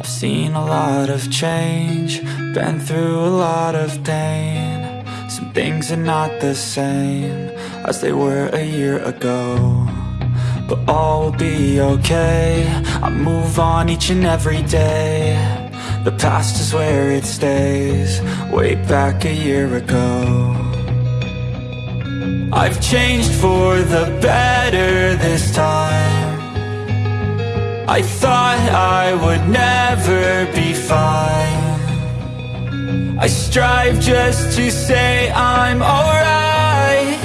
I've seen a lot of change, been through a lot of pain. Some things are not the same as they were a year ago. But all will be okay, I move on each and every day. The past is where it stays, way back a year ago. I've changed for the better this time. I thought I would never I strive just to say I'm alright.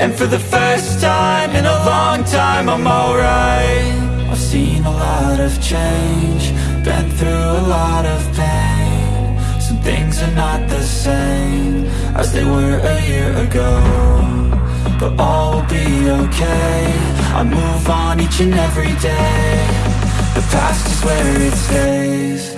And for the first time in a long time I'm alright. I've seen a lot of change Been through a lot of pain. Some things are not the same As they were a year ago But all will be okay. I move on each and every day. The past is where it stays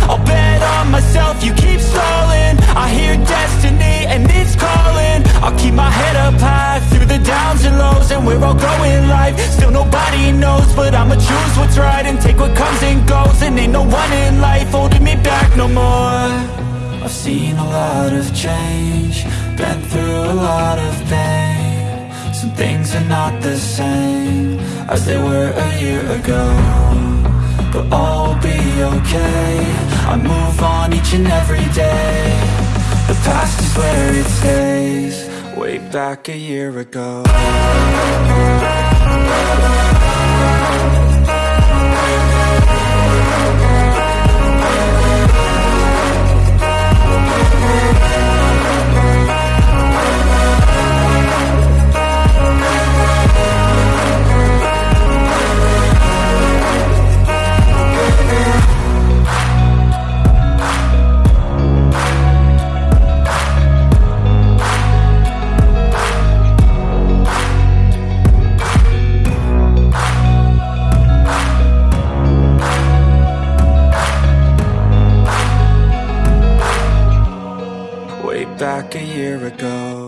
we're all growing life Still nobody knows, but I'ma choose what's right And take what comes and goes, and ain't no one in life holding me back no more. I've seen a lot of change, been through a lot of pain. Some things are not the same as they were a year ago But all will be okay, I move on each and every day. The past is where it stays. Way back a year ago back a year ago